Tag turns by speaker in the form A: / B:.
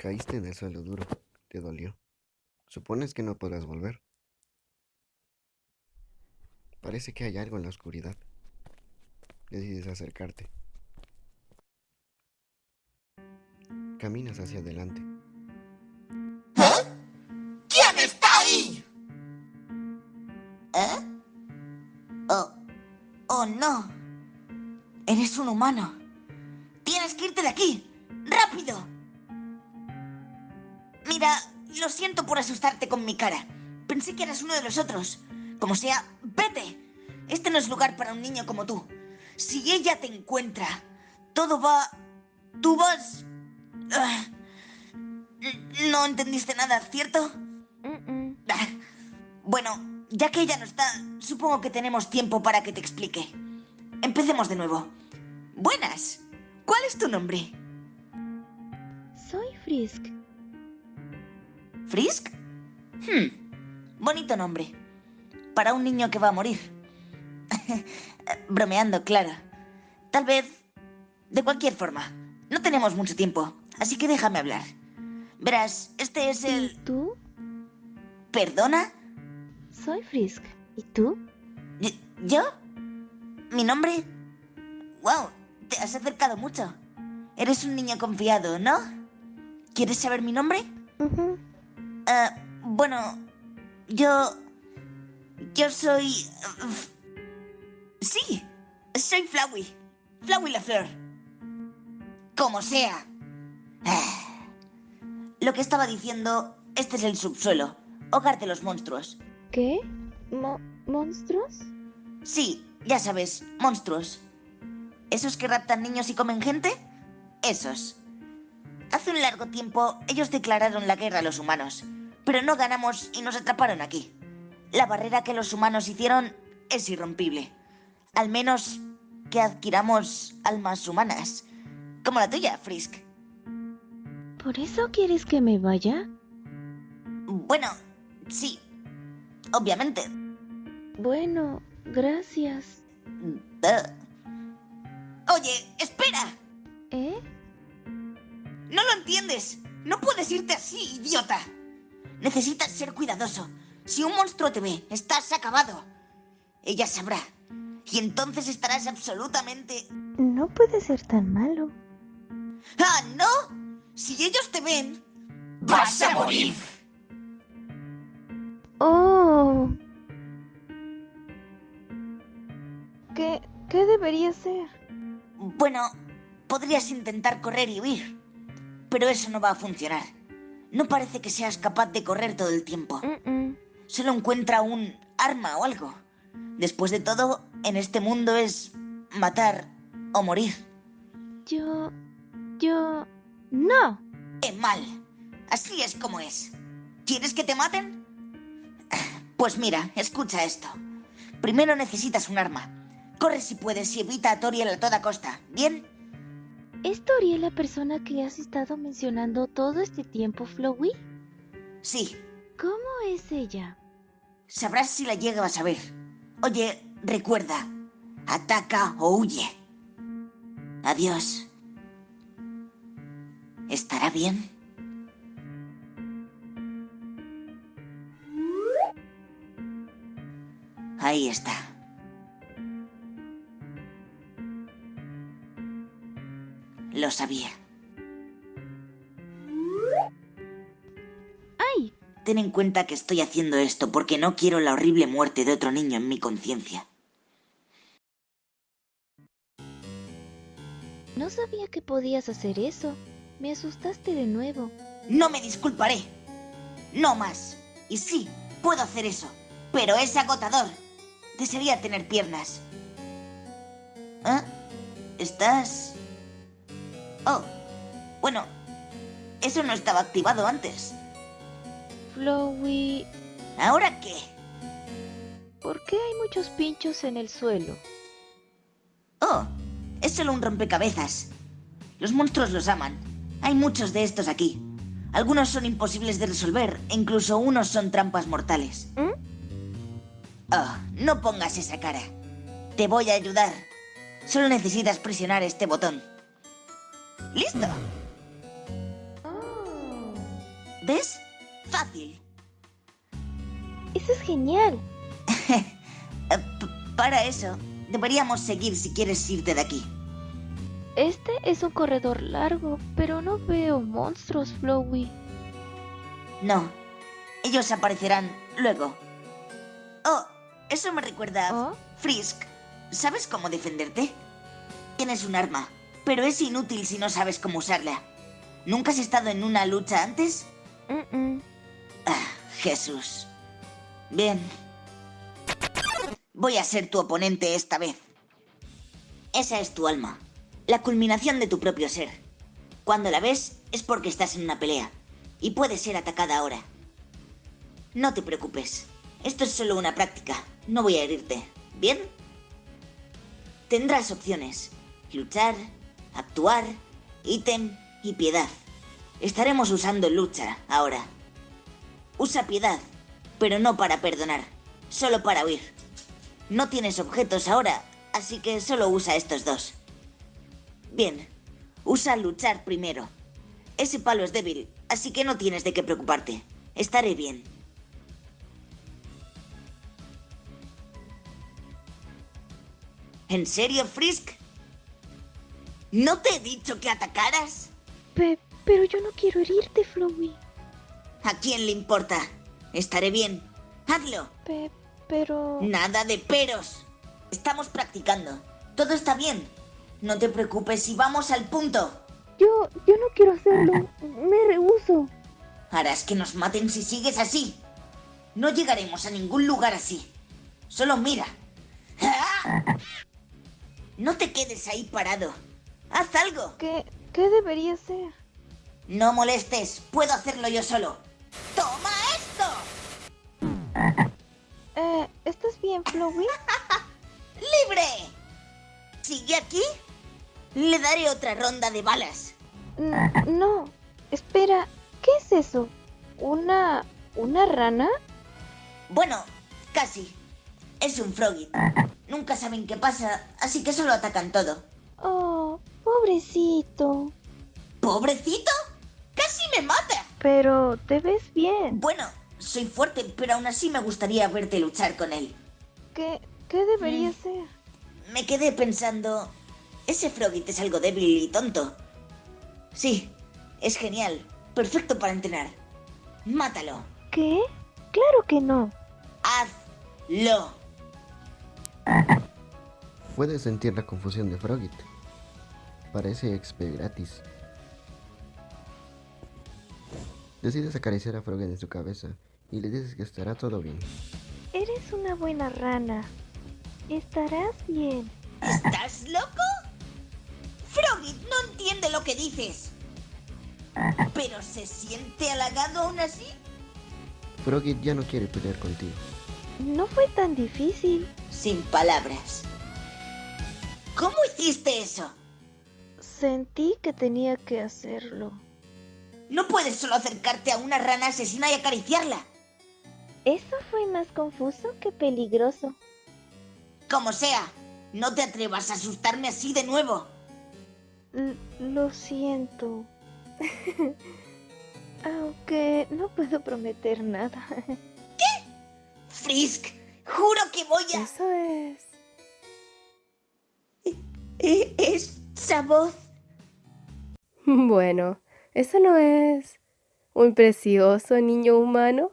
A: Caíste en el suelo duro. Te dolió. Supones que no podrás volver. Parece que hay algo en la oscuridad. Decides acercarte. Caminas hacia adelante.
B: ¿Quién está ahí? ¿Eh? Oh, oh no. Eres un humano. Tienes que irte de aquí. ¡Rápido! Mira, lo siento por asustarte con mi cara. Pensé que eras uno de los otros. Como sea, vete. Este no es lugar para un niño como tú. Si ella te encuentra, todo va... Tú vas... Ah. No entendiste nada, ¿cierto? Ah. Bueno, ya que ella no está, supongo que tenemos tiempo para que te explique. Empecemos de nuevo. Buenas. ¿Cuál es tu nombre?
C: Soy Frisk.
B: ¿Frisk? Hmm. Bonito nombre. Para un niño que va a morir. Bromeando, claro. Tal vez... De cualquier forma. No tenemos mucho tiempo, así que déjame hablar. Verás, este es
C: ¿Y
B: el...
C: tú?
B: ¿Perdona?
C: Soy Frisk. ¿Y tú?
B: ¿Y- ¿Yo? ¿Mi nombre? Wow, te has acercado mucho. Eres un niño confiado, ¿no? ¿Quieres saber mi nombre?
C: Ujú.
B: Ah, bueno, yo... Yo soy... Sí, soy Flowey. Flowey Lafleur. Como sea. Ah. Lo que estaba diciendo, este es el subsuelo, hogar de los monstruos.
C: ¿Qué? Mo- ¿Monstruos?
B: Sí, ya sabes, monstruos. ¿Esos que raptan niños y comen gente? Esos. Hace un largo tiempo ellos declararon la guerra a los humanos, pero no ganamos y nos atraparon aquí. La barrera que los humanos hicieron es irrompible. Al menos que adquiramos almas humanas. Como la tuya, Frisk.
C: ¿Por eso quieres que me vaya?
B: Bueno, sí. Obviamente.
C: Bueno, gracias.
B: Oye, espera.
C: ¿Eh?
B: No lo entiendes. No puedes irte así, idiota. Necesitas ser cuidadoso. Si un monstruo te ve, estás acabado. Ella sabrá. Y entonces estarás absolutamente...
C: No puede ser tan malo.
B: ¡Ah, no! Si ellos te ven... ¡Vas a morir!
C: ¡Oh! ¿Qué, qué debería ser?
B: Bueno, podrías intentar correr y huir. Pero eso no va a funcionar. No parece que seas capaz de correr todo el tiempo. Solo encuentra un arma o algo. Después de todo, en este mundo es matar o morir.
C: Yo... Yo... No.
B: ¡Qué mal! Así es como es. ¿Quieres que te maten? Pues mira, escucha esto. Primero necesitas un arma. Corre si puedes y evita a Toriel a toda costa. ¿Bien?
C: ¿Es Toriel la persona que has estado mencionando todo este tiempo, Flowey?
B: Sí.
C: ¿Cómo es ella?
B: Sabrás si la llegas a ver. Oye, recuerda. Ataca o huye. Adiós. ¿Estará bien? Ahí está. Lo sabía.
C: ¡Ay!
B: Ten en cuenta que estoy haciendo esto porque no quiero la horrible muerte de otro niño en mi conciencia.
C: No sabía que podías hacer eso. Me asustaste de nuevo.
B: No me disculparé. No más. Y sí, puedo hacer eso. Pero es agotador. Desearía tener piernas. ¿Ah? ¿Estás...? Oh. Bueno. Eso no estaba activado antes.
C: Flowey...
B: ¿Ahora qué?
C: ¿Por qué hay muchos pinchos en el suelo?
B: Oh. Es solo un rompecabezas. Los monstruos los aman. Hay muchos de estos aquí. Algunos son imposibles de resolver e incluso unos son trampas mortales.
C: ¿Mm?
B: Oh, no pongas esa cara. Te voy a ayudar. Solo necesitas presionar este botón. ¡Listo!
C: Oh.
B: ¿Ves? Fácil.
C: Eso es genial.
B: Eh, para eso, deberíamos seguir si quieres irte de aquí.
C: Este es un corredor largo, pero no veo monstruos, Flowey.
B: No, ellos aparecerán luego. Oh, eso me recuerda...
C: ¿Oh?
B: Frisk, ¿sabes cómo defenderte? Tienes un arma, pero es inútil si no sabes cómo usarla. ¿Nunca has estado en una lucha antes?
C: Mm-mm.
B: Ah, Jesús. Bien. Voy a ser tu oponente esta vez. Esa es tu alma, la culminación de tu propio ser. Cuando la ves es porque estás en una pelea y puedes ser atacada ahora. No te preocupes, esto es solo una práctica, no voy a herirte, ¿bien? Tendrás opciones, luchar, actuar, ítem y piedad. Estaremos usando lucha ahora. Usa piedad, pero no para perdonar, solo para huir. No tienes objetos ahora, así que solo usa estos dos. Bien, usa luchar primero. Ese palo es débil, así que no tienes de qué preocuparte. Estaré bien. ¿En serio, Frisk? ¿No te he dicho que atacaras?
C: Pe- pero yo no quiero herirte, Flowey.
B: ¿A quién le importa? Estaré bien. Hazlo.
C: Pe- pero...
B: Nada de peros. Estamos practicando. Todo está bien. No te preocupes y vamos al punto.
C: Yo, yo no quiero hacerlo. Me rehuso.
B: Harás que nos maten si sigues así. No llegaremos a ningún lugar así. Solo mira. ¡Ah! No te quedes ahí parado. Haz algo.
C: ¿Qué, qué debería ser?
B: No molestes. Puedo hacerlo yo solo. ¡Toma esto!
C: Eh, ¿estás bien, Flowey?
B: ¡Libre! ¿Sigue aquí? Le daré otra ronda de balas.
C: N- no. Espera, ¿qué es eso? ¿Una... una rana?
B: Bueno, casi. Es un Frogit. Nunca saben qué pasa, así que solo atacan todo.
C: Pobrecito.
B: ¿Pobrecito? ¡Casi me mata!
C: Pero te ves bien.
B: Bueno, soy fuerte, pero aún así me gustaría verte luchar con él.
C: ¿Qué, qué debería
B: Mm.
C: ser?
B: Me quedé pensando... Ese Frogit es algo débil y tonto. Sí, es genial. Perfecto para entrenar. Mátalo.
C: ¿Qué? Claro que no.
B: Hazlo.
A: Puedes sentir la confusión de Frogit. Parece XP gratis. Decides acariciar a Frogit en su cabeza y le dices que estará todo bien.
C: Eres una buena rana. Estarás bien.
B: ¿Estás loco? Frogit no entiende lo que dices. ¿Pero se siente halagado aún así?
A: Frogit ya no quiere pelear contigo.
C: No fue tan difícil.
B: Sin palabras. ¿Cómo hiciste eso?
C: Sentí que tenía que hacerlo.
B: No puedes solo acercarte a una rana asesina y acariciarla.
C: Eso fue más confuso que peligroso.
B: Como sea, no te atrevas a asustarme así de nuevo.
C: L- lo siento. Aunque no puedo prometer nada.
B: Frisk, juro que voy a...
D: Eso es.
B: ¿E- ¿Esa voz?
D: Bueno, eso no es un precioso niño humano.